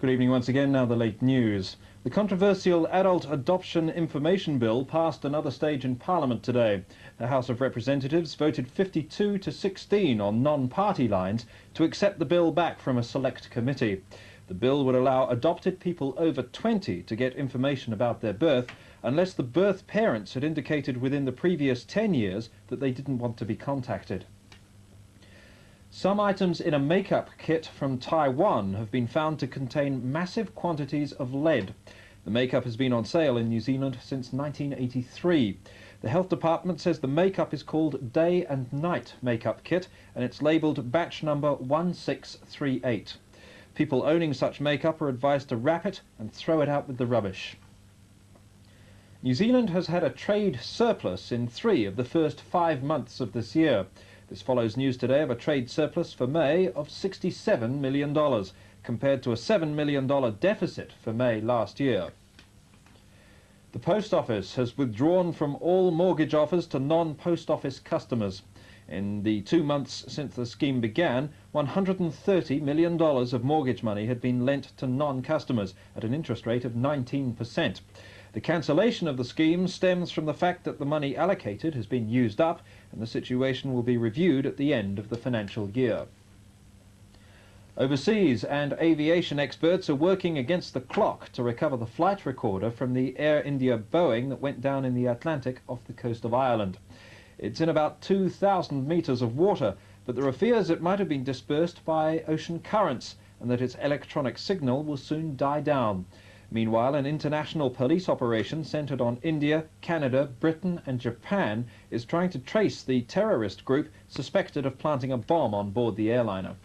Good evening once again. Now the late news. The controversial Adult Adoption Information Bill passed another stage in Parliament today. The House of Representatives voted 52 to 16 on non-party lines to accept the bill back from a select committee. The bill would allow adopted people over 20 to get information about their birth unless the birth parents had indicated within the previous 10 years that they didn't want to be contacted. Some items in a makeup kit from Taiwan have been found to contain massive quantities of lead. The makeup has been on sale in New Zealand since 1983. The health department says the makeup is called Day and Night Makeup Kit and it's labelled batch number 1638. People owning such makeup are advised to wrap it and throw it out with the rubbish. New Zealand has had a trade surplus in three of the first five months of this year. This follows news today of a trade surplus for May of $67 million, compared to a $7 million deficit for May last year. The Post Office has withdrawn from all mortgage offers to non-post office customers. In the two months since the scheme began, $130 million of mortgage money had been lent to non-customers at an interest rate of 19%. The cancellation of the scheme stems from the fact that the money allocated has been used up and the situation will be reviewed at the end of the financial year. Overseas and aviation experts are working against the clock to recover the flight recorder from the Air India Boeing that went down in the Atlantic off the coast of Ireland. It's in about 2,000 metres of water, but there are fears it might have been dispersed by ocean currents and that its electronic signal will soon die down. Meanwhile, an international police operation centered on India, Canada, Britain and Japan is trying to trace the terrorist group suspected of planting a bomb on board the airliner.